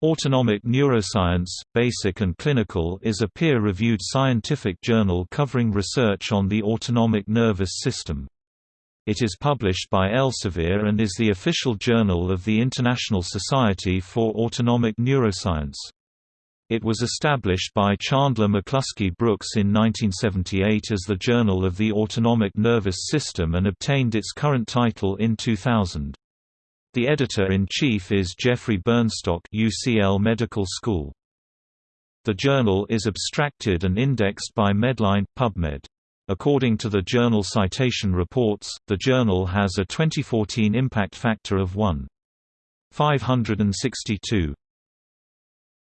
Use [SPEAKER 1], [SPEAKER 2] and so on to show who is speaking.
[SPEAKER 1] Autonomic Neuroscience, Basic and Clinical is a peer-reviewed scientific journal covering research on the autonomic nervous system. It is published by Elsevier and is the official journal of the International Society for Autonomic Neuroscience. It was established by Chandler McCuskey Brooks in 1978 as the Journal of the Autonomic Nervous System and obtained its current title in 2000. The editor-in-chief is Geoffrey Burnstock UCL Medical School. The journal is abstracted and indexed by Medline, PubMed. According to the Journal Citation Reports, the journal has a 2014 impact factor of 1.562.